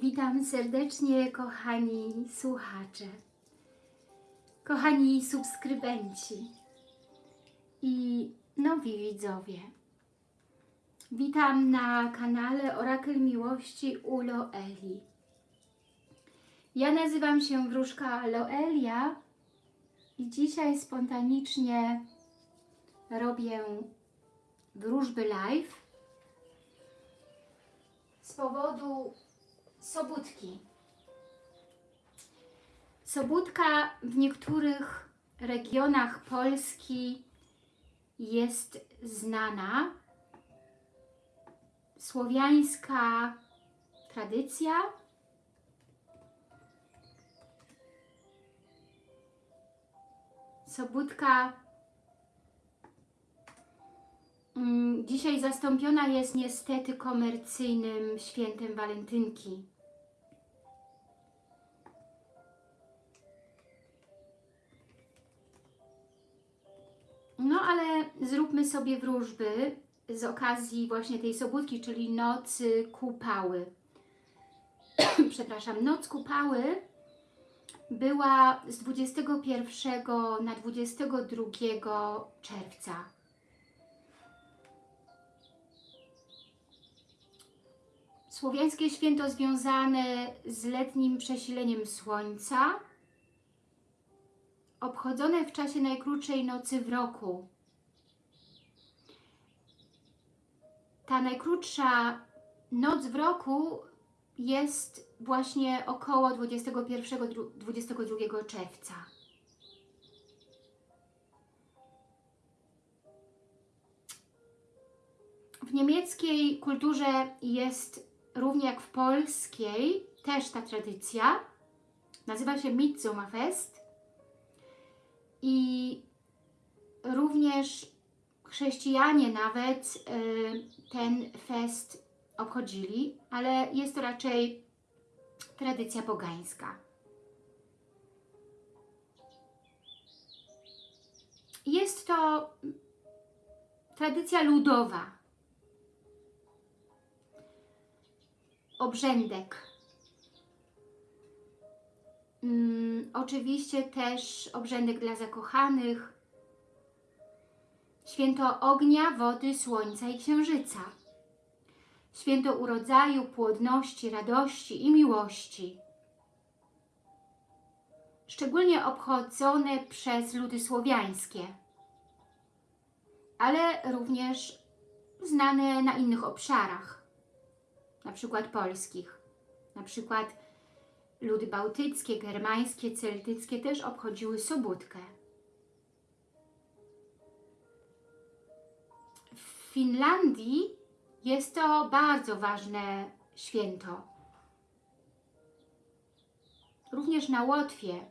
Witam serdecznie, kochani słuchacze, kochani subskrybenci i nowi widzowie. Witam na kanale Orakel Miłości u Loeli. Ja nazywam się Wróżka Loelia i dzisiaj spontanicznie robię wróżby live z powodu Sobótki. Sobótka w niektórych regionach Polski jest znana. Słowiańska tradycja. Sobótka mm, dzisiaj zastąpiona jest niestety komercyjnym świętem walentynki. No ale zróbmy sobie wróżby z okazji właśnie tej sobótki, czyli nocy kupały. Przepraszam, noc kupały była z 21 na 22 czerwca. Słowiańskie święto związane z letnim przesileniem słońca, obchodzone w czasie najkrótszej nocy w roku. Ta najkrótsza noc w roku jest właśnie około 21-22 czerwca. W niemieckiej kulturze jest równie jak w polskiej też ta tradycja. Nazywa się Midsommerfest i również chrześcijanie nawet y, ten fest obchodzili, ale jest to raczej tradycja pogańska. Jest to tradycja ludowa. Obrzędek. Mm, oczywiście też obrzędek dla zakochanych. Święto ognia, wody, słońca i księżyca. Święto urodzaju, płodności, radości i miłości. Szczególnie obchodzone przez ludy słowiańskie, ale również znane na innych obszarach, na przykład polskich. Na przykład ludy bałtyckie, germańskie, celtyckie też obchodziły Sobótkę. W Finlandii jest to bardzo ważne święto. Również na Łotwie,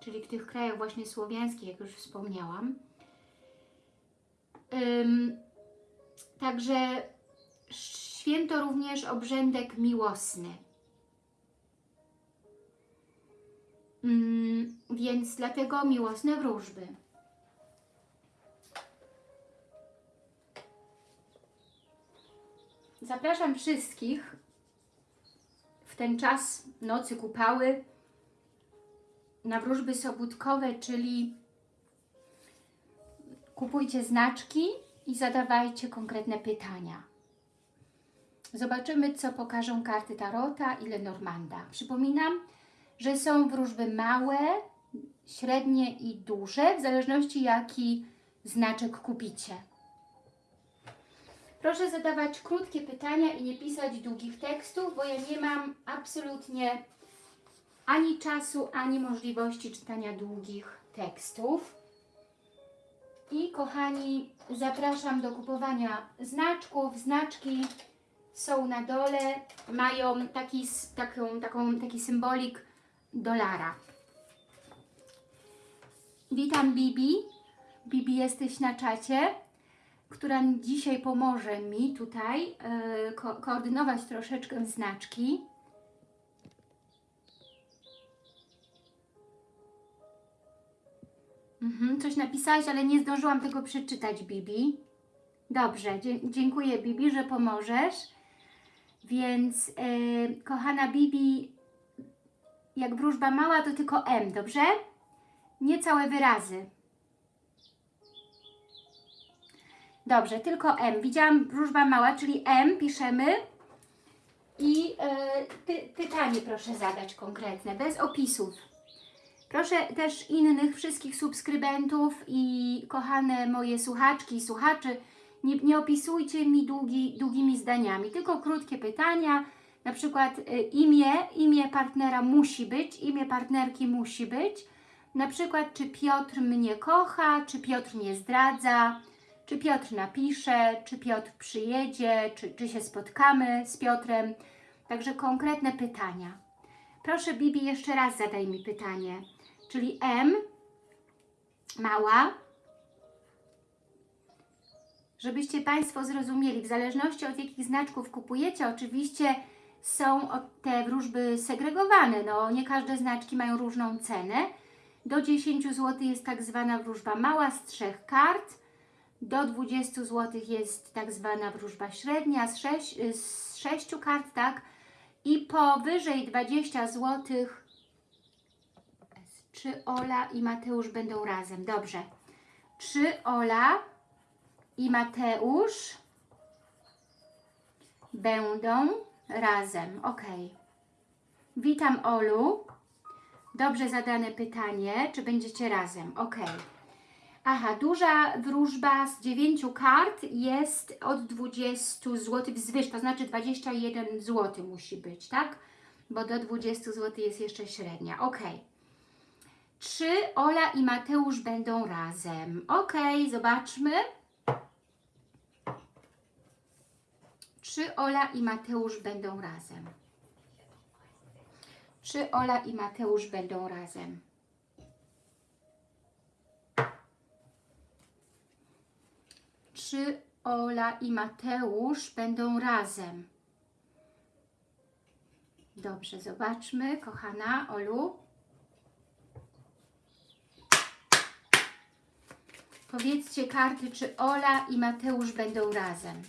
czyli w tych krajach właśnie słowiańskich, jak już wspomniałam. Ym, także święto również obrzędek miłosny. Ym, więc dlatego miłosne wróżby. Zapraszam wszystkich w ten czas nocy kupały na wróżby sobótkowe, czyli kupujcie znaczki i zadawajcie konkretne pytania. Zobaczymy, co pokażą karty Tarota i Lenormanda. Przypominam, że są wróżby małe, średnie i duże, w zależności jaki znaczek kupicie. Proszę zadawać krótkie pytania i nie pisać długich tekstów, bo ja nie mam absolutnie ani czasu, ani możliwości czytania długich tekstów. I kochani, zapraszam do kupowania znaczków. Znaczki są na dole, mają taki, taką, taką, taki symbolik dolara. Witam Bibi. Bibi, jesteś na czacie która dzisiaj pomoże mi tutaj e, ko koordynować troszeczkę znaczki. Mhm, coś napisałaś, ale nie zdążyłam tego przeczytać, Bibi. Dobrze, dziękuję Bibi, że pomożesz. Więc, e, kochana Bibi, jak wróżba mała, to tylko M, dobrze? Nie całe wyrazy. Dobrze, tylko M. Widziałam wróżba mała, czyli M piszemy. I e, py, pytanie proszę zadać konkretne, bez opisów. Proszę też innych wszystkich subskrybentów i kochane moje słuchaczki i słuchaczy, nie, nie opisujcie mi długi, długimi zdaniami, tylko krótkie pytania, na przykład y, imię, imię partnera musi być, imię partnerki musi być, na przykład czy Piotr mnie kocha, czy Piotr mnie zdradza, czy Piotr napisze, czy Piotr przyjedzie, czy, czy się spotkamy z Piotrem. Także konkretne pytania. Proszę Bibi, jeszcze raz zadaj mi pytanie. Czyli M, mała, żebyście Państwo zrozumieli, w zależności od jakich znaczków kupujecie, oczywiście są te wróżby segregowane, no nie każde znaczki mają różną cenę. Do 10 zł jest tak zwana wróżba mała z trzech kart, do 20 zł jest tak zwana wróżba średnia z 6, z 6 kart, tak? I powyżej 20 zł czy Ola i Mateusz będą razem? Dobrze. Czy Ola i Mateusz będą razem? Ok. Witam Olu. Dobrze zadane pytanie. Czy będziecie razem? Ok. Aha, duża wróżba z 9 kart jest od 20 zł wzwyż, to znaczy 21 zł musi być, tak? Bo do 20 zł jest jeszcze średnia. Ok. Czy Ola i Mateusz będą razem? Ok, zobaczmy. Czy Ola i Mateusz będą razem? Czy Ola i Mateusz będą razem? Czy Ola i Mateusz będą razem? Dobrze, zobaczmy, kochana Olu. Powiedzcie karty, czy Ola i Mateusz będą razem.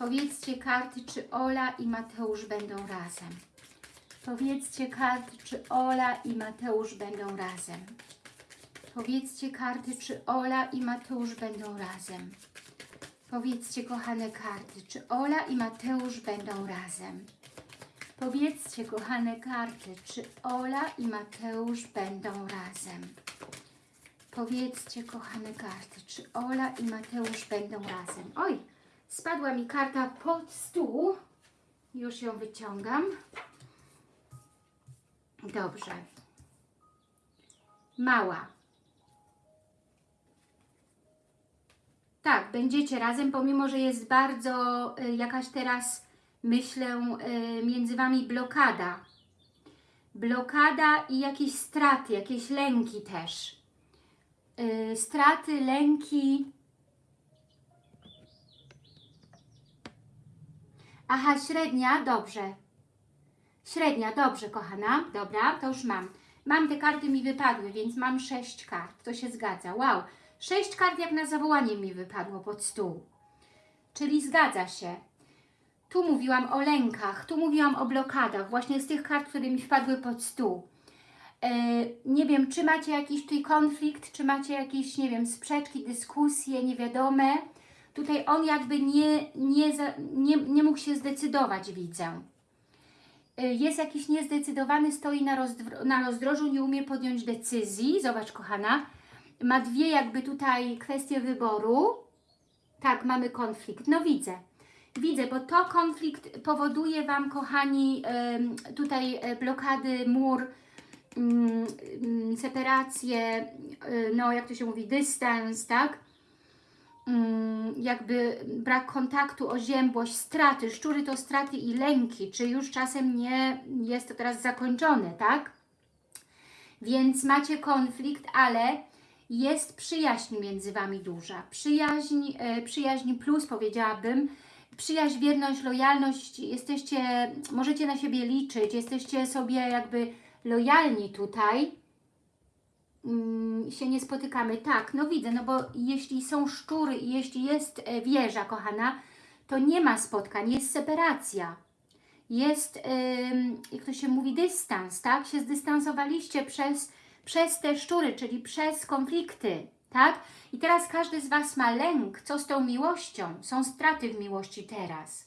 Powiedzcie karty, czy Ola i Mateusz będą razem. Powiedzcie karty, czy Ola i Mateusz będą razem. Powiedzcie karty, czy Ola i Mateusz będą razem. Powiedzcie, kochane karty, czy Ola i Mateusz będą razem. Powiedzcie, kochane karty, czy Ola i Mateusz będą razem. Powiedzcie, kochane karty, czy Ola i Mateusz będą razem. Oj, spadła mi karta pod stół. Już ją wyciągam. Dobrze. Mała. Tak, będziecie razem, pomimo, że jest bardzo y, jakaś teraz, myślę, y, między Wami blokada. Blokada i jakieś straty, jakieś lęki też. Y, straty, lęki. Aha, średnia, dobrze. Średnia, dobrze, kochana. Dobra, to już mam. Mam te karty mi wypadły, więc mam sześć kart. To się zgadza. Wow. Sześć kart jak na zawołanie mi wypadło pod stół. Czyli zgadza się. Tu mówiłam o lękach, tu mówiłam o blokadach, właśnie z tych kart, które mi wpadły pod stół. E, nie wiem, czy macie jakiś tutaj konflikt, czy macie jakieś, nie wiem, sprzeczki, dyskusje, niewiadome. Tutaj on jakby nie, nie, nie, nie mógł się zdecydować, widzę. E, Jest jakiś niezdecydowany, stoi na, rozdro, na rozdrożu, nie umie podjąć decyzji. Zobacz, kochana, ma dwie jakby tutaj kwestie wyboru. Tak, mamy konflikt. No widzę. Widzę, bo to konflikt powoduje Wam, kochani, tutaj e, blokady, mur, mm, mm, separację, y, no jak to się mówi, dystans, tak? Mm, Jakby brak kontaktu, oziębłość, straty. Szczury to straty i lęki. Czy już czasem nie jest to teraz zakończone, tak? Więc macie konflikt, ale jest przyjaźń między Wami duża. Przyjaźń, e, przyjaźń plus powiedziałabym. Przyjaźń, wierność, lojalność. Jesteście, możecie na siebie liczyć. Jesteście sobie jakby lojalni tutaj. Mm, się nie spotykamy. Tak, no widzę, no bo jeśli są szczury i jeśli jest e, wieża, kochana, to nie ma spotkań, jest separacja. jest, jak to się mówi, dystans, tak? Się zdystansowaliście przez, przez te szczury, czyli przez konflikty, tak? I teraz każdy z Was ma lęk, co z tą miłością? Są straty w miłości teraz.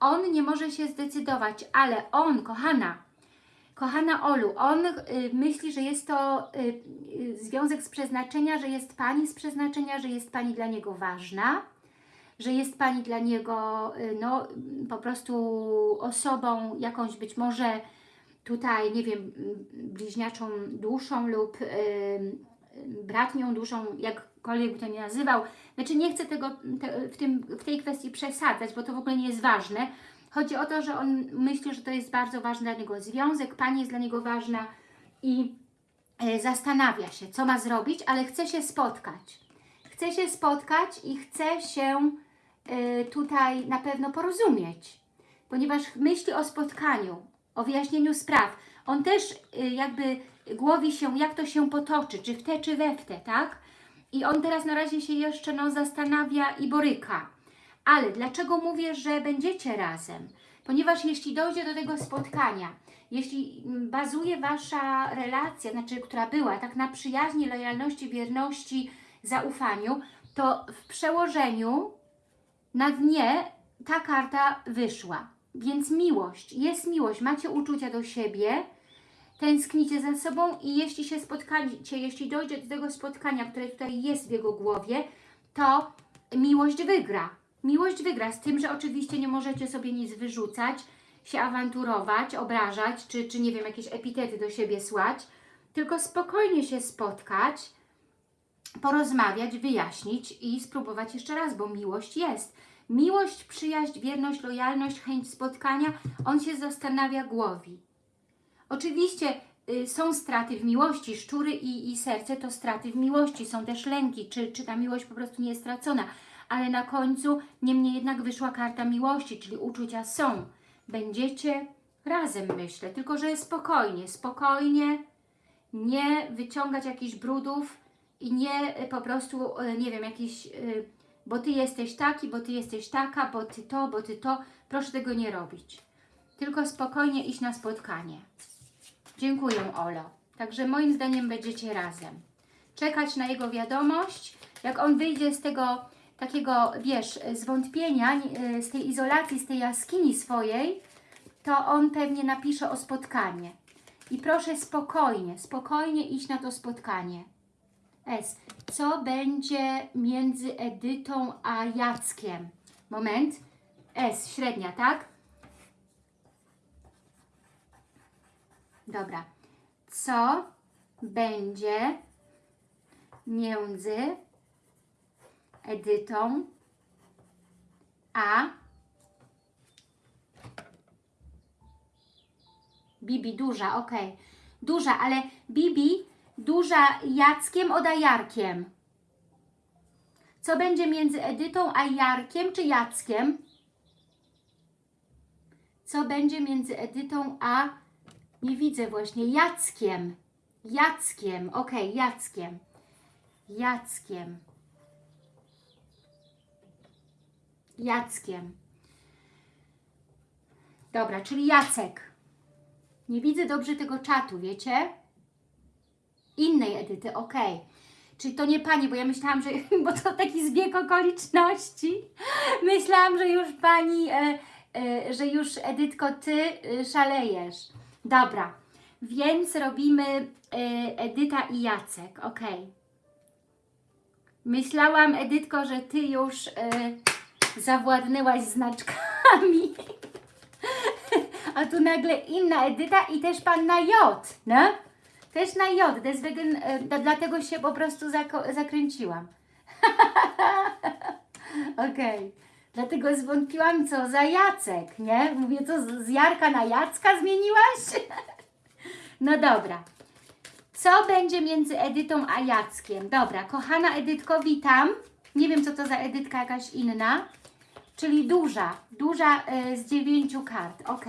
On nie może się zdecydować, ale on, kochana, kochana Olu, on y, myśli, że jest to y, y, związek z przeznaczenia, że jest Pani z przeznaczenia, że jest Pani dla niego ważna, że jest Pani dla niego no, po prostu osobą jakąś być może tutaj, nie wiem, bliźniaczą duszą lub bratnią duszą, jakkolwiek by to nie nazywał. Znaczy nie chcę tego te, w, tym, w tej kwestii przesadzać, bo to w ogóle nie jest ważne. Chodzi o to, że on myśli, że to jest bardzo ważny dla niego związek, Pani jest dla niego ważna i e, zastanawia się, co ma zrobić, ale chce się spotkać. Chce się spotkać i chce się e, tutaj na pewno porozumieć, ponieważ myśli o spotkaniu, o wyjaśnieniu spraw. On też e, jakby głowi się, jak to się potoczy, czy w te, czy we w te, tak? I on teraz na razie się jeszcze no, zastanawia i boryka. Ale dlaczego mówię, że będziecie razem? Ponieważ jeśli dojdzie do tego spotkania, jeśli mm, bazuje Wasza relacja, znaczy, która była tak na przyjaźni, lojalności, wierności, zaufaniu, to w przełożeniu na dnie ta karta wyszła. Więc miłość, jest miłość, macie uczucia do siebie, tęsknicie za sobą i jeśli się spotkacie, jeśli dojdzie do tego spotkania, które tutaj jest w jego głowie, to miłość wygra. Miłość wygra, z tym, że oczywiście nie możecie sobie nic wyrzucać, się awanturować, obrażać, czy, czy nie wiem, jakieś epitety do siebie słać, tylko spokojnie się spotkać, porozmawiać, wyjaśnić i spróbować jeszcze raz, bo miłość jest. Miłość, przyjaźń, wierność, lojalność, chęć spotkania, on się zastanawia, głowi. Oczywiście y, są straty w miłości, szczury i, i serce to straty w miłości, są też lęki, czy, czy ta miłość po prostu nie jest stracona, ale na końcu niemniej jednak wyszła karta miłości, czyli uczucia są. Będziecie razem, myślę, tylko że spokojnie, spokojnie, nie wyciągać jakichś brudów i nie y, po prostu, y, nie wiem, jakiś, y, bo Ty jesteś taki, bo Ty jesteś taka, bo Ty to, bo Ty to. Proszę tego nie robić. Tylko spokojnie iść na spotkanie. Dziękuję, Olo. Także moim zdaniem będziecie razem. Czekać na jego wiadomość. Jak on wyjdzie z tego takiego, wiesz, zwątpienia, z tej izolacji, z tej jaskini swojej, to on pewnie napisze o spotkanie. I proszę spokojnie, spokojnie iść na to spotkanie. S. Co będzie między Edytą a Jackiem? Moment. S. Średnia, tak? Dobra. Co będzie między Edytą a Bibi duża, ok. Duża, ale Bibi duża Jackiem od Jarkiem. Co będzie między Edytą a Jarkiem czy Jackiem? Co będzie między Edytą a nie widzę właśnie Jackiem. Jackiem, ok, Jackiem. Jackiem. Jackiem. Dobra, czyli Jacek. Nie widzę dobrze tego czatu, wiecie? Innej Edyty, ok. Czyli to nie Pani, bo ja myślałam, że, bo to taki zbieg okoliczności. Myślałam, że już Pani, e, e, że już Edytko, Ty e, szalejesz. Dobra, więc robimy e, Edyta i Jacek, ok. Myślałam, Edytko, że Ty już e, zawładnęłaś znaczkami. A tu nagle inna Edyta i też pan na J, no? Też na J, deswegen, e, dlatego się po prostu zakręciłam. Okej. Dlatego zwątpiłam, co za Jacek, nie? Mówię, co z Jarka na Jacka zmieniłaś? No dobra. Co będzie między Edytą a Jackiem? Dobra, kochana Edytko, witam. Nie wiem, co to za Edytka jakaś inna. Czyli duża, duża e, z dziewięciu kart. Ok.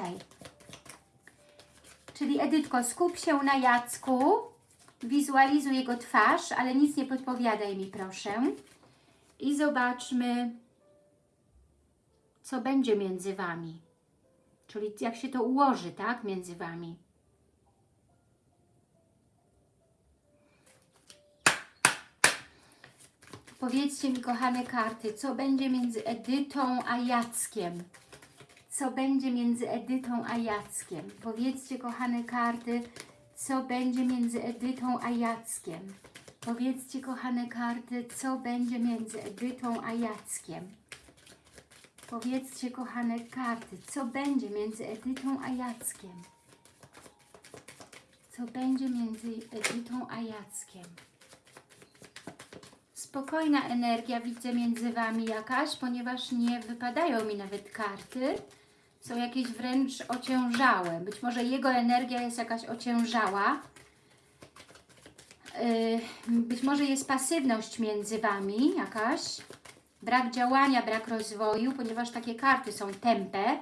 Czyli Edytko, skup się na Jacku. Wizualizuj jego twarz, ale nic nie podpowiadaj mi, proszę. I zobaczmy, co będzie między Wami. Czyli jak się to ułoży, tak, między Wami. Powiedzcie mi, kochane karty, co będzie między Edytą a Jackiem? Co będzie między Edytą a Jackiem? Powiedzcie, kochane karty, co będzie między Edytą a Jackiem? Powiedzcie, kochane karty, co będzie między Edytą a Jackiem? Powiedzcie, kochane karty, co będzie między Edytą a Jackiem? Co będzie między Edytą a Jackiem? Spokojna energia widzę między Wami jakaś, ponieważ nie wypadają mi nawet karty. Są jakieś wręcz ociężałe. Być może jego energia jest jakaś ociężała. Yy, Być może jest pasywność między Wami jakaś. Brak działania, brak rozwoju, ponieważ takie karty są tępe.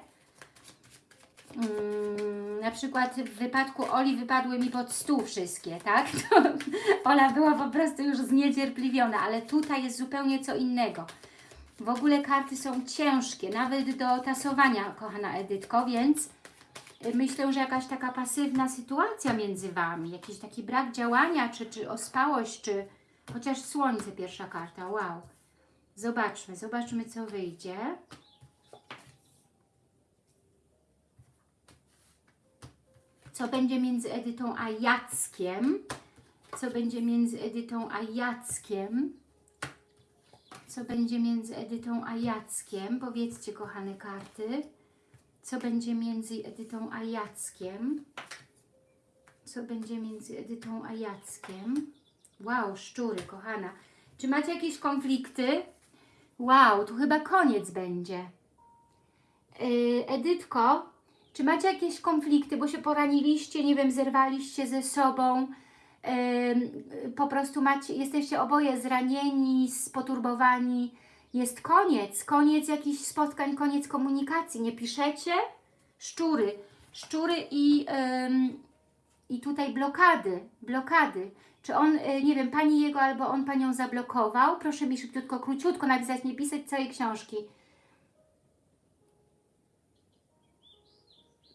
Mm, na przykład w wypadku Oli wypadły mi pod stół wszystkie, tak? To Ola była po prostu już zniecierpliwiona, ale tutaj jest zupełnie co innego. W ogóle karty są ciężkie, nawet do tasowania, kochana Edytko, więc myślę, że jakaś taka pasywna sytuacja między Wami, jakiś taki brak działania, czy, czy ospałość, czy chociaż słońce pierwsza karta, wow. Zobaczmy, zobaczmy co wyjdzie. Co będzie między Edytą a Jackiem? Co będzie między Edytą a Jackiem? Co będzie między Edytą a Jackiem? Powiedzcie, kochane karty. Co będzie między Edytą a Jackiem? Co będzie między Edytą a Jackiem? Wow, szczury, kochana. Czy macie jakieś konflikty? Wow, tu chyba koniec będzie. Yy, Edytko, czy macie jakieś konflikty, bo się poraniliście, nie wiem, zerwaliście ze sobą, yy, po prostu macie, jesteście oboje zranieni, spoturbowani, jest koniec, koniec jakichś spotkań, koniec komunikacji, nie piszecie? Szczury, szczury i, ym, i tutaj blokady, blokady. Czy on, y, nie wiem, Pani jego albo on Panią zablokował? Proszę mi szybciutko, króciutko napisać, nie pisać całej książki.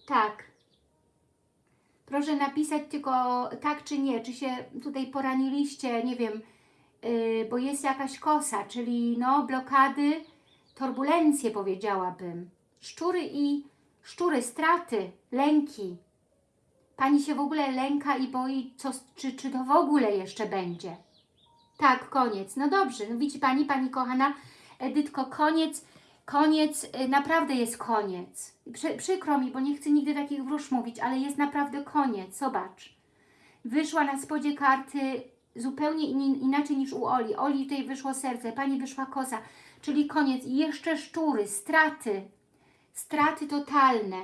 Tak. Proszę napisać tylko tak czy nie, czy się tutaj poraniliście, nie wiem, yy, bo jest jakaś kosa, czyli no blokady, turbulencje powiedziałabym. Szczury i szczury, straty, lęki. Pani się w ogóle lęka i boi, co, czy, czy to w ogóle jeszcze będzie. Tak, koniec. No dobrze, no widzi Pani, Pani kochana Edytko, koniec, koniec, y, naprawdę jest koniec. Przy, przykro mi, bo nie chcę nigdy takich wróż mówić, ale jest naprawdę koniec, zobacz. Wyszła na spodzie karty zupełnie in, inaczej niż u Oli. Oli tutaj wyszło serce, Pani wyszła koza, czyli koniec. I jeszcze szczury, straty, straty totalne.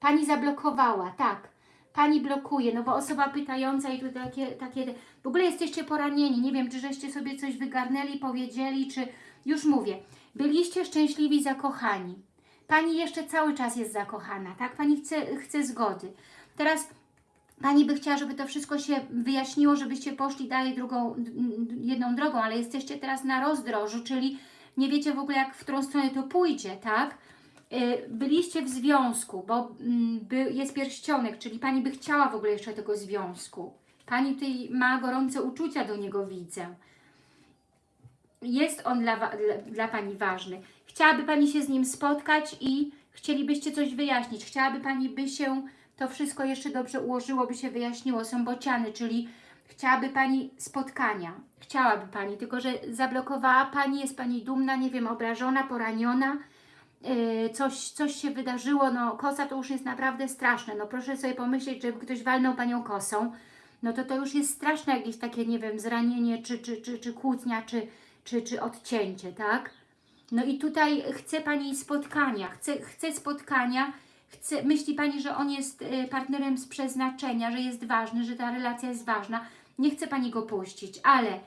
Pani zablokowała, tak. Pani blokuje, no bo osoba pytająca i tu takie, takie, w ogóle jesteście poranieni, nie wiem, czy żeście sobie coś wygarnęli, powiedzieli, czy, już mówię, byliście szczęśliwi, zakochani. Pani jeszcze cały czas jest zakochana, tak? Pani chce, chce zgody. Teraz Pani by chciała, żeby to wszystko się wyjaśniło, żebyście poszli dalej drugą, jedną drogą, ale jesteście teraz na rozdrożu, czyli nie wiecie w ogóle, jak w którą stronę to pójdzie, tak? Y, byliście w związku, bo mm, jest pierścionek, czyli Pani by chciała w ogóle jeszcze tego związku. Pani tutaj ma gorące uczucia do niego, widzę. Jest on dla, dla, dla Pani ważny. Chciałaby Pani się z nim spotkać i chcielibyście coś wyjaśnić. Chciałaby Pani, by się to wszystko jeszcze dobrze ułożyło, by się wyjaśniło. Są bociany, czyli chciałaby Pani spotkania. Chciałaby Pani, tylko że zablokowała Pani, jest Pani dumna, nie wiem, obrażona, poraniona yy, coś, coś się wydarzyło, no kosa to już jest naprawdę straszne, no proszę sobie pomyśleć, że ktoś walnął Panią kosą, no to to już jest straszne jakieś takie, nie wiem, zranienie, czy, czy, czy, czy kłótnia, czy, czy, czy odcięcie, tak? No i tutaj chce Pani spotkania, chce, chce spotkania, chce, myśli Pani, że on jest y, partnerem z przeznaczenia, że jest ważny, że ta relacja jest ważna, nie chce Pani go puścić, ale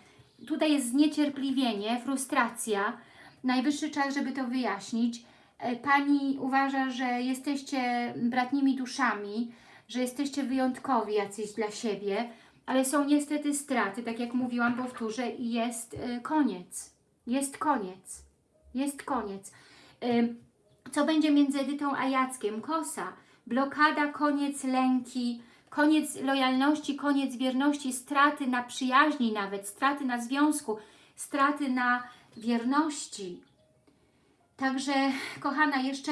tutaj jest zniecierpliwienie, frustracja, najwyższy czas, żeby to wyjaśnić, E, Pani uważa, że jesteście bratnimi duszami, że jesteście wyjątkowi jacyś dla siebie, ale są niestety straty, tak jak mówiłam, powtórzę, i jest y, koniec. Jest koniec. Jest koniec. Y, Co będzie między Edytą a Jackiem? Kosa, blokada, koniec lęki, koniec lojalności, koniec wierności, straty na przyjaźni nawet, straty na związku, straty na wierności. Także, kochana, jeszcze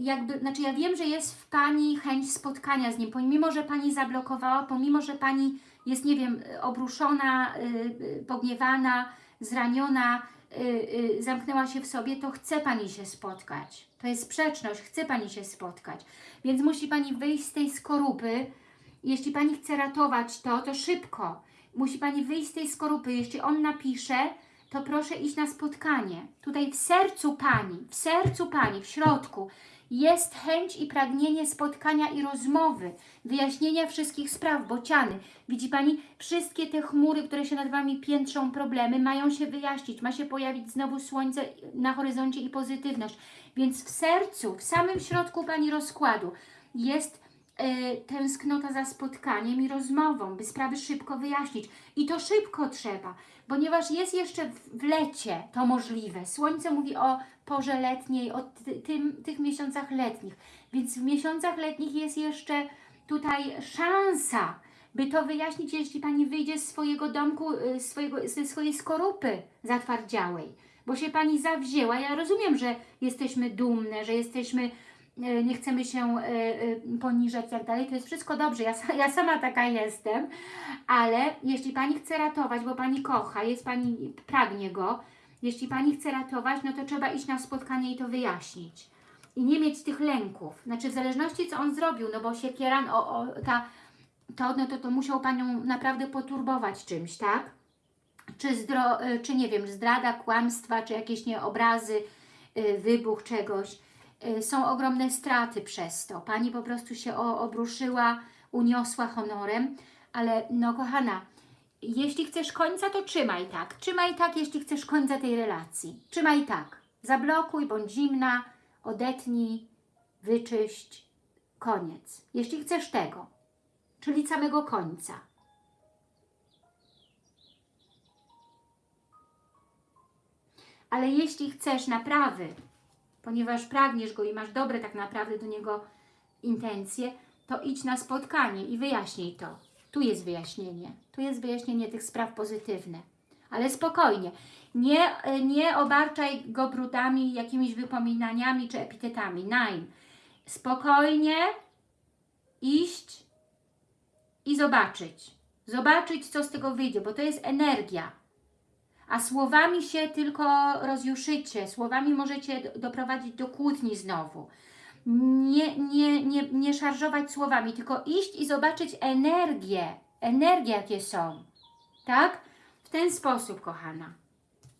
jakby, znaczy ja wiem, że jest w Pani chęć spotkania z nim, pomimo, że Pani zablokowała, pomimo, że Pani jest, nie wiem, obruszona, y, y, pogniewana, zraniona, y, y, zamknęła się w sobie, to chce Pani się spotkać. To jest sprzeczność, chce Pani się spotkać. Więc musi Pani wyjść z tej skorupy. Jeśli Pani chce ratować to, to szybko. Musi Pani wyjść z tej skorupy. Jeśli on napisze, to proszę iść na spotkanie. Tutaj w sercu Pani, w sercu Pani, w środku jest chęć i pragnienie spotkania i rozmowy, wyjaśnienia wszystkich spraw, bociany. Widzi Pani, wszystkie te chmury, które się nad Wami piętrzą, problemy, mają się wyjaśnić, ma się pojawić znowu słońce na horyzoncie i pozytywność. Więc w sercu, w samym środku Pani rozkładu jest e, tęsknota za spotkaniem i rozmową, by sprawy szybko wyjaśnić. I to szybko trzeba, ponieważ jest jeszcze w, lecie to możliwe. Słońce mówi o porze letniej, o ty, tym, tych miesiącach letnich. Więc w miesiącach letnich jest jeszcze tutaj szansa, by to wyjaśnić, jeśli Pani wyjdzie z swojego domku, y, swojego, ze swojej skorupy zatwardziałej, bo się Pani zawzięła. Ja rozumiem, że jesteśmy dumne, że jesteśmy, nie chcemy się y, y, poniżać i tak dalej. To jest wszystko dobrze, ja, ja sama taka jestem, ale jeśli Pani chce ratować, bo Pani kocha, jest Pani, pragnie Go, jeśli Pani chce ratować, no to trzeba iść na spotkanie i to wyjaśnić. I nie mieć tych lęków. Znaczy w zależności co On zrobił, no bo siekieran, o, o, ta, to, no to, to musiał Panią naprawdę poturbować czymś, tak? Czy, zdro, czy nie wiem, zdrada, kłamstwa, czy jakieś nie obrazy, wybuch czegoś. Y, Są ogromne straty przez to. Pani po prostu się obruszyła, uniosła honorem, ale no kochana, jeśli chcesz końca, to trzymaj tak. Trzymaj tak, jeśli chcesz końca tej relacji. Trzymaj tak. Zablokuj, bądź zimna, odetnij, wyczyść, koniec. Jeśli chcesz tego, czyli samego końca. Ale jeśli chcesz naprawy, ponieważ pragniesz go i masz dobre tak naprawdę do niego intencje, to idź na spotkanie i wyjaśnij to. Tu jest wyjaśnienie. Tu jest wyjaśnienie tych spraw pozytywne. Ale spokojnie. Nie, nie obarczaj go brudami, jakimiś wypominaniami czy epitetami. Nein. Spokojnie iść i zobaczyć. Zobaczyć, co z tego wyjdzie, bo to jest energia. A słowami się tylko rozjuszycie. Słowami możecie do- doprowadzić do kłótni znowu nie, nie, nie, nie szarżować słowami, tylko iść i zobaczyć energię, energię jakie są, tak? W ten sposób, kochana.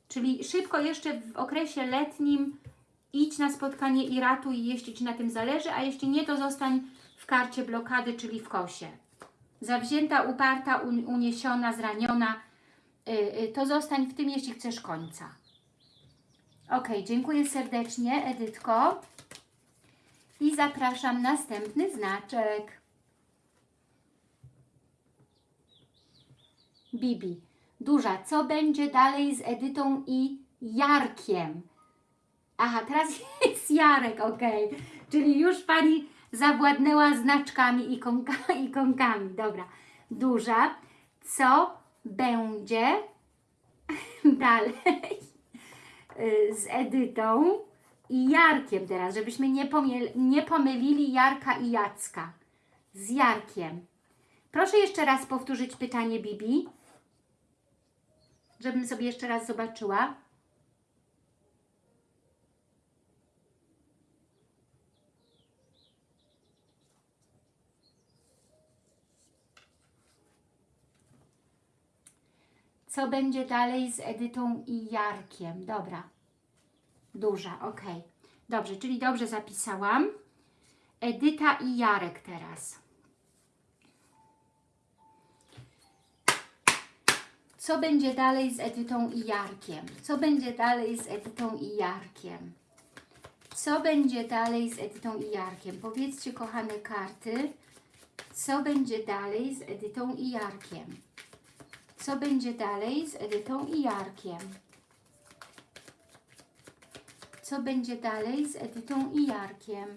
Czyli szybko jeszcze w okresie letnim idź na spotkanie i ratuj, jeśli Ci na tym zależy, a jeśli nie, to zostań w karcie blokady, czyli w kosie. Zawzięta, uparta, un, uniesiona, zraniona, to zostań w tym, jeśli chcesz końca. Ok, dziękuję serdecznie, Edytko. I zapraszam następny znaczek. Bibi. Duża. Co będzie dalej z Edytą i Jarkiem? Aha, teraz jest Jarek, ok. Czyli już Pani zawładnęła znaczkami, ikonka, ikonkami. Dobra. Duża. Co będzie dalej y, z Edytą i Jarkiem teraz, żebyśmy nie, pomiel, nie pomylili Jarka i Jacka. Z Jarkiem. Proszę jeszcze raz powtórzyć pytanie Bibi, żebym sobie jeszcze raz zobaczyła. Co będzie dalej z Edytą i Jarkiem? Dobra. Duża, ok. Dobrze, czyli dobrze zapisałam. Edyta i Jarek teraz. Co będzie dalej z Edytą i Jarkiem? Co będzie dalej z Edytą i Jarkiem? Co będzie dalej z Edytą i Jarkiem? Powiedzcie, kochane karty, co będzie dalej z Edytą i Jarkiem? Co będzie dalej z Edytą i Jarkiem? co będzie dalej z Edytą i Jarkiem.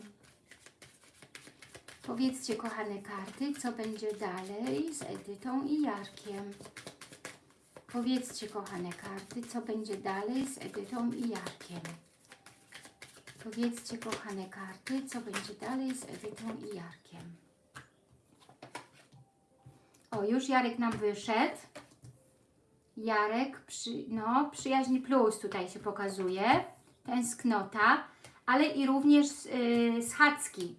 Powiedzcie, kochane karty, co będzie dalej z Edytą i Jarkiem. Powiedzcie, kochane karty, co będzie dalej z Edytą i Jarkiem. Powiedzcie, kochane karty, co będzie dalej z Edytą i Jarkiem. O, już Jarek nam wyszedł. Jarek, przy, no, przyjaźń plus tutaj się pokazuje. Tęsknota, ale i również yy, schadzki.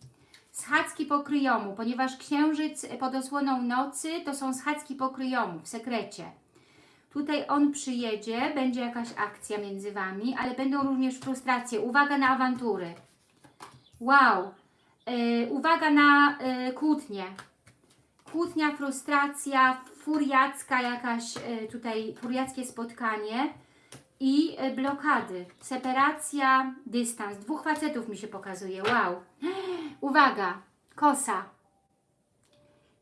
Schadzki pokryjomu, ponieważ księżyc pod osłoną nocy to są schadzki pokryjomu w sekrecie. Tutaj on przyjedzie, będzie jakaś akcja między Wami, ale będą również frustracje. Uwaga na awantury. Wow. Yy, uwaga na yy, kłótnie. Kłótnia, frustracja, furiacka jakaś yy, tutaj, furiackie spotkanie i yy, blokady. Separacja, dystans. Dwóch facetów mi się pokazuje. Wow. Uwaga. Kosa.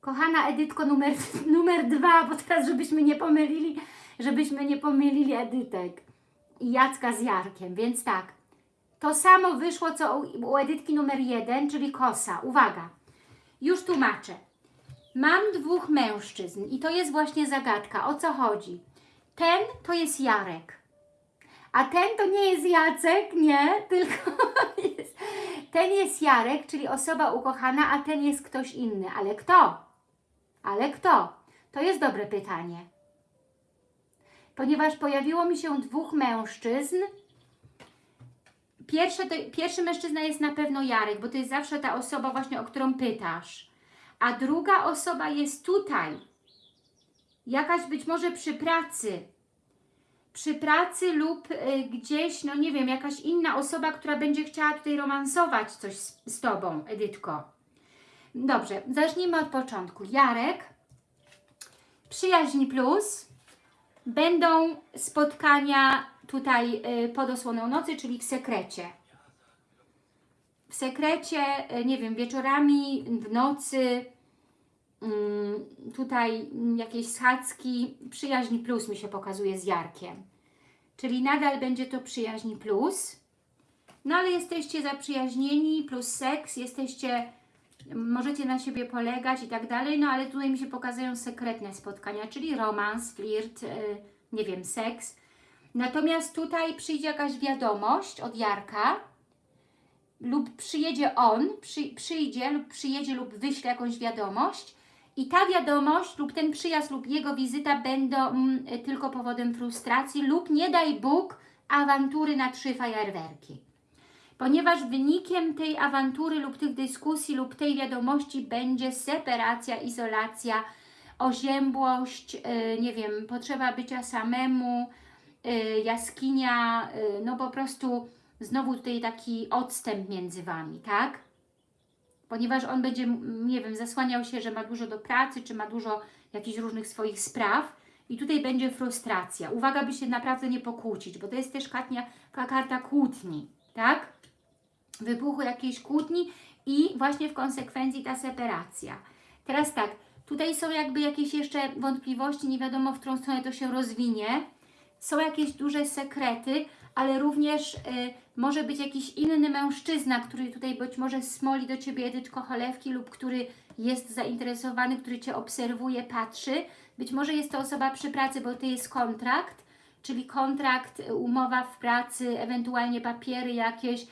Kochana Edytko numer, numer dwa, bo teraz żebyśmy nie pomylili, żebyśmy nie pomylili Edytek i Jacka z Jarkiem, więc tak. To samo wyszło co u, u Edytki numer jeden, czyli kosa. Uwaga, już tłumaczę. Mam dwóch mężczyzn i to jest właśnie zagadka. O co chodzi? Ten to jest Jarek, a ten to nie jest Jacek, nie, tylko jest, ten jest Jarek, czyli osoba ukochana, a ten jest ktoś inny. Ale kto? Ale kto? To jest dobre pytanie. Ponieważ pojawiło mi się dwóch mężczyzn. Pierwszy, to, pierwszy mężczyzna jest na pewno Jarek, bo to jest zawsze ta osoba właśnie, o którą pytasz. A druga osoba jest tutaj. Jakaś być może przy pracy. Przy pracy lub y, gdzieś, no nie wiem, jakaś inna osoba, która będzie chciała tutaj romansować coś z, z Tobą, Edytko. Dobrze, zacznijmy od początku. Jarek, przyjaźń plus, będą spotkania tutaj y, pod osłoną nocy, czyli w sekrecie. W sekrecie, y, nie wiem, wieczorami, w nocy, mm, tutaj jakieś schadzki, przyjaźń plus mi się pokazuje z Jarkiem. Czyli nadal będzie to przyjaźń plus. No ale jesteście zaprzyjaźnieni, plus seks, jesteście możecie na siebie polegać i tak dalej, no ale tutaj mi się pokazują sekretne spotkania, czyli romans, flirt, yy, nie wiem, seks. Natomiast tutaj przyjdzie jakaś wiadomość od Jarka lub przyjedzie on, przy, przyjdzie lub przyjedzie lub wyśle jakąś wiadomość i ta wiadomość lub ten przyjazd lub jego wizyta będą mm, tylko powodem frustracji lub nie daj Bóg awantury na trzy fajerwerki. Ponieważ wynikiem tej awantury lub tych dyskusji lub tej wiadomości będzie separacja, izolacja, oziębłość, yy, nie wiem, potrzeba bycia samemu, yy, jaskinia, yy, no po prostu znowu tutaj taki odstęp między Wami, tak? Ponieważ on będzie, nie wiem, zasłaniał się, że ma dużo do pracy, czy ma dużo jakichś różnych swoich spraw i tutaj będzie frustracja. Uwaga, by się naprawdę nie pokłócić, bo to jest też kartnia, karta kłótni, tak? wybuchu jakiejś kłótni i właśnie w konsekwencji ta separacja. Teraz tak, tutaj są jakby jakieś jeszcze wątpliwości, nie wiadomo w którą stronę to się rozwinie. Są jakieś duże sekrety, ale również y, może być jakiś inny mężczyzna, który tutaj być może smoli do Ciebie Edytko cholewki lub który jest zainteresowany, który Cię obserwuje, patrzy. Być może jest to osoba przy pracy, bo to jest kontrakt, czyli kontrakt, umowa w pracy, ewentualnie papiery jakieś,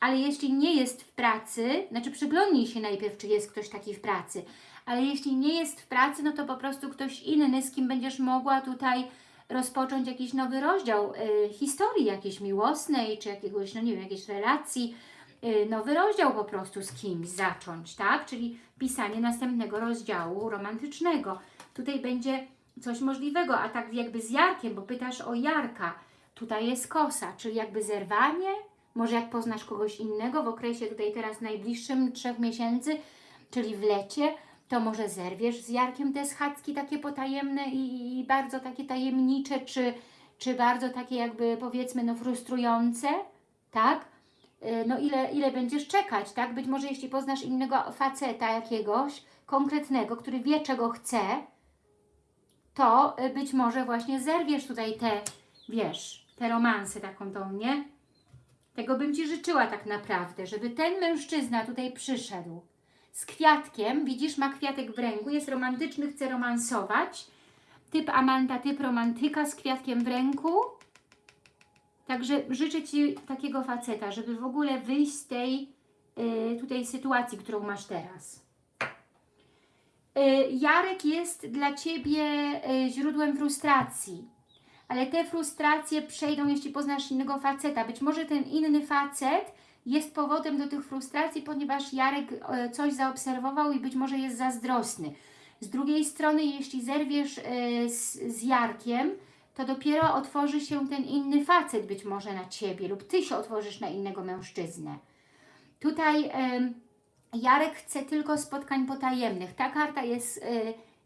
ale jeśli nie jest w pracy, znaczy przyglądnij się najpierw, czy jest ktoś taki w pracy, ale jeśli nie jest w pracy, no to po prostu ktoś inny, z kim będziesz mogła tutaj rozpocząć jakiś nowy rozdział y, historii jakiejś miłosnej, czy jakiegoś, no nie wiem, jakiejś relacji, y, nowy rozdział po prostu z kimś zacząć, tak? Czyli pisanie następnego rozdziału romantycznego. Tutaj będzie coś możliwego, a tak jakby z Jarkiem, bo pytasz o Jarka. Tutaj jest kosa, czyli jakby zerwanie, może jak poznasz kogoś innego w okresie tutaj teraz najbliższym trzech miesięcy, czyli w lecie, to może zerwiesz z Jarkiem te schadzki takie potajemne i, i bardzo takie tajemnicze, czy, czy bardzo takie jakby powiedzmy no frustrujące, tak? Y, no ile, ile będziesz czekać, tak? Być może jeśli poznasz innego faceta jakiegoś, konkretnego, który wie czego chce, to y, być może właśnie zerwiesz tutaj te, wiesz, te romanse taką tą, nie? Tego bym Ci życzyła tak naprawdę, żeby ten mężczyzna tutaj przyszedł z kwiatkiem, widzisz, ma kwiatek w ręku, jest romantyczny, chce romansować. Typ Amanda, typ romantyka z kwiatkiem w ręku. Także życzę Ci takiego faceta, żeby w ogóle wyjść z tej y, tutaj sytuacji, którą masz teraz. Y, Jarek jest dla Ciebie y, źródłem frustracji, ale te frustracje przejdą, jeśli poznasz innego faceta. Być może ten inny facet jest powodem do tych frustracji, ponieważ Jarek e, coś zaobserwował i być może jest zazdrosny. Z drugiej strony, jeśli zerwiesz e, z, z Jarkiem, to dopiero otworzy się ten inny facet być może na Ciebie lub Ty się otworzysz na innego mężczyznę. Tutaj Jarek chce tylko spotkań potajemnych. Ta karta jest e,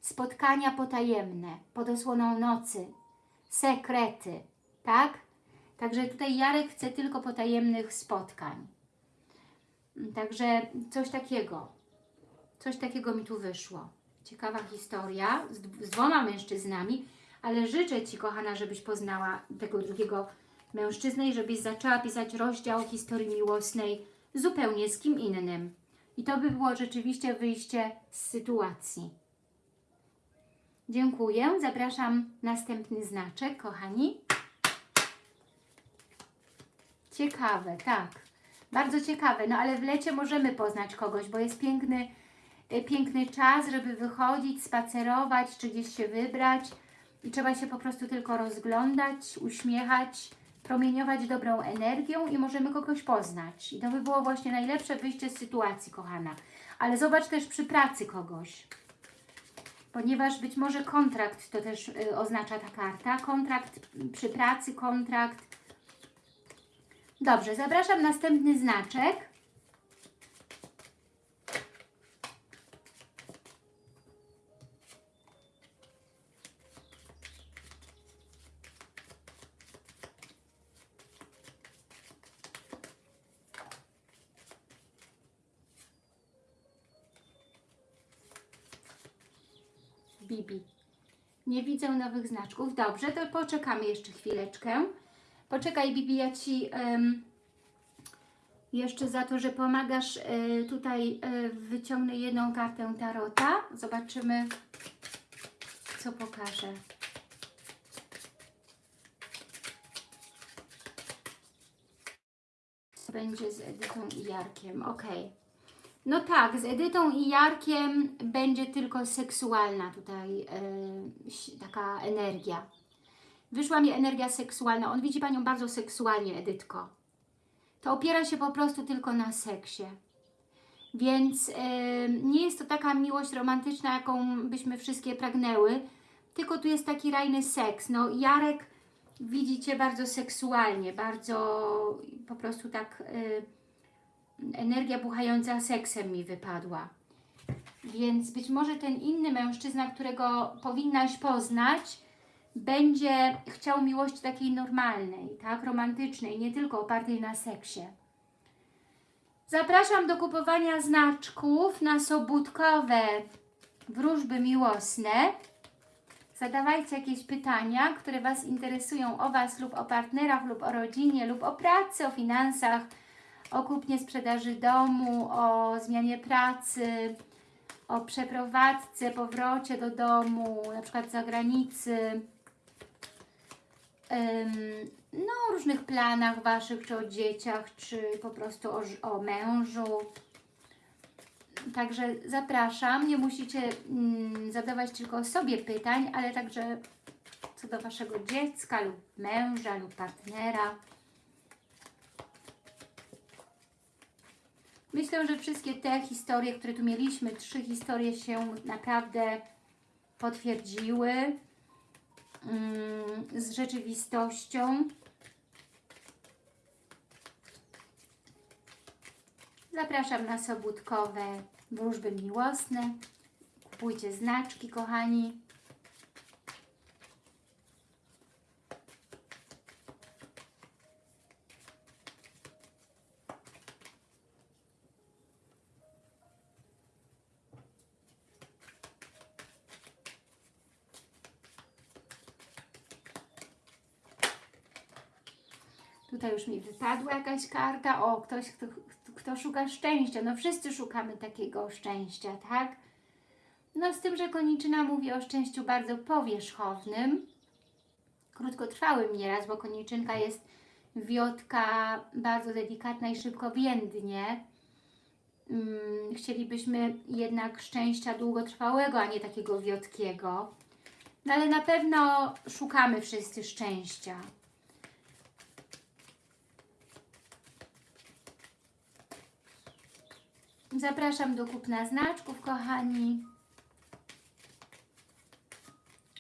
spotkania potajemne, pod osłoną nocy, sekrety, tak? Także tutaj Jarek chce tylko potajemnych spotkań. Także coś takiego. Coś takiego mi tu wyszło. Ciekawa historia z, z dwoma mężczyznami, ale życzę Ci, kochana, żebyś poznała tego drugiego mężczyznę i żebyś zaczęła pisać rozdział historii miłosnej zupełnie z kim innym. I to by było rzeczywiście wyjście z sytuacji. Dziękuję. Zapraszam następny znaczek, kochani. Ciekawe, tak. Bardzo ciekawe. No ale w lecie możemy poznać kogoś, bo jest piękny, e, piękny czas, żeby wychodzić, spacerować, czy gdzieś się wybrać. I trzeba się po prostu tylko rozglądać, uśmiechać, promieniować dobrą energią i możemy kogoś poznać. I to by było właśnie najlepsze wyjście z sytuacji, kochana. Ale zobacz też przy pracy kogoś. Ponieważ być może kontrakt to też y, oznacza ta karta. Kontrakt przy pracy, kontrakt Dobrze, zapraszam następny znaczek. Bibi. Nie widzę nowych znaczków. Dobrze, to poczekamy jeszcze chwileczkę. Poczekaj, Bibi, ja Ci em, jeszcze za to, że pomagasz e, tutaj e, wyciągnę jedną kartę Tarota. Zobaczymy, co pokaże. Będzie z Edytą i Jarkiem. Ok. No tak, z Edytą i Jarkiem będzie tylko seksualna tutaj si- taka energia. Wyszła mi energia seksualna. On widzi Panią bardzo seksualnie, Edytko. To opiera się po prostu tylko na seksie. Więc e, nie jest to taka miłość romantyczna, jaką byśmy wszystkie pragnęły, tylko tu jest taki rajny seks. No Jarek widzi Cię bardzo seksualnie, bardzo po prostu tak e, energia buchająca seksem mi wypadła. Więc być może ten inny mężczyzna, którego powinnaś poznać, będzie chciał miłości takiej normalnej, tak, romantycznej, nie tylko opartej na seksie. Zapraszam do kupowania znaczków na sobótkowe wróżby miłosne. Zadawajcie jakieś pytania, które Was interesują o Was lub o partnerach, lub o rodzinie, lub o pracy, o finansach, o kupnie sprzedaży domu, o zmianie pracy, o przeprowadzce, powrocie do domu, na przykład z zagranicy, no, o różnych planach Waszych, czy o dzieciach, czy po prostu o, o mężu. Także zapraszam, nie musicie mm, zadawać tylko sobie pytań, ale także co do Waszego dziecka lub męża lub partnera. Myślę, że wszystkie te historie, które tu mieliśmy, trzy historie się naprawdę potwierdziły z rzeczywistością. Zapraszam na sobótkowe wróżby miłosne. Kupujcie znaczki, kochani. Tutaj już mi wypadła jakaś karta. O, ktoś, kto, kto szuka szczęścia. No wszyscy szukamy takiego szczęścia, tak? No z tym, że koniczyna mówi o szczęściu bardzo powierzchownym, krótkotrwałym nieraz, bo koniczynka jest wiotka bardzo delikatna i szybko więdnie. Mm, chcielibyśmy jednak szczęścia długotrwałego, a nie takiego wiotkiego. No ale na pewno szukamy wszyscy szczęścia. Zapraszam do kupna znaczków, kochani.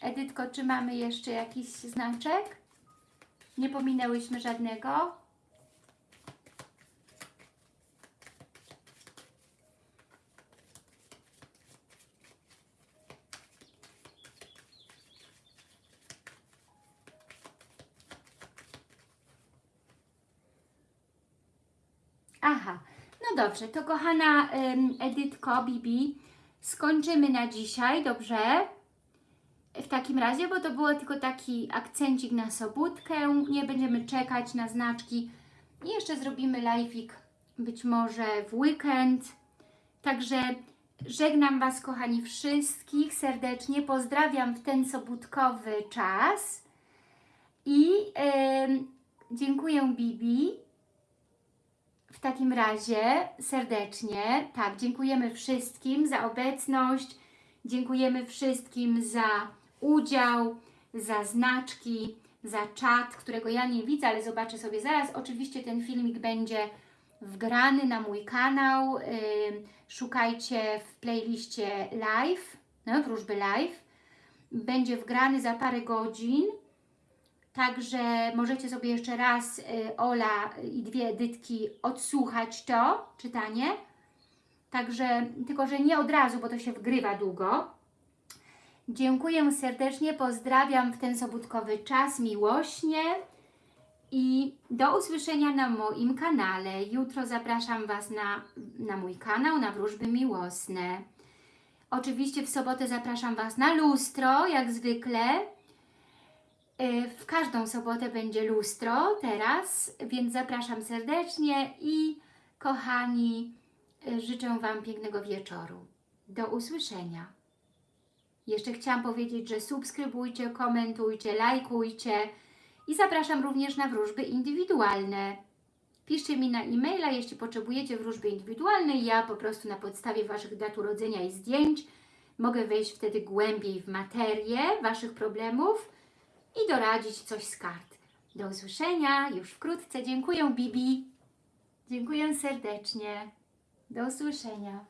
Edytko, czy mamy jeszcze jakiś znaczek? Nie pominęłyśmy żadnego? Aha, no dobrze, to kochana ym, Edytko, Bibi, skończymy na dzisiaj, dobrze? W takim razie, bo to było tylko taki akcencik na sobótkę, nie będziemy czekać na znaczki i jeszcze zrobimy live'ik być może w weekend. Także żegnam Was, kochani, wszystkich serdecznie, pozdrawiam w ten sobótkowy czas i ym, dziękuję Bibi. W takim razie serdecznie, tak, dziękujemy wszystkim za obecność, dziękujemy wszystkim za udział, za znaczki, za czat, którego ja nie widzę, ale zobaczę sobie zaraz. Oczywiście ten filmik będzie wgrany na mój kanał. Szukajcie w playliście live, no, wróżby live. Będzie wgrany za parę godzin. Także możecie sobie jeszcze raz y, Ola i dwie Edytki odsłuchać to czytanie. Także, tylko że nie od razu, bo to się wgrywa długo. Dziękuję serdecznie, pozdrawiam w ten sobótkowy czas miłośnie i do usłyszenia na moim kanale. Jutro zapraszam Was na, na mój kanał, na wróżby miłosne. Oczywiście w sobotę zapraszam Was na lustro, jak zwykle. Y, W każdą sobotę będzie lustro teraz, więc zapraszam serdecznie i kochani, y, życzę Wam pięknego wieczoru. Do usłyszenia. Jeszcze chciałam powiedzieć, że subskrybujcie, komentujcie, lajkujcie i zapraszam również na wróżby indywidualne. Piszcie mi na e-maila, jeśli potrzebujecie wróżby indywidualnej. Ja po prostu na podstawie Waszych dat urodzenia i zdjęć mogę wejść wtedy głębiej w materię Waszych problemów i doradzić coś z kart. Do usłyszenia już wkrótce. Dziękuję Bibi. Dziękuję serdecznie. Do usłyszenia.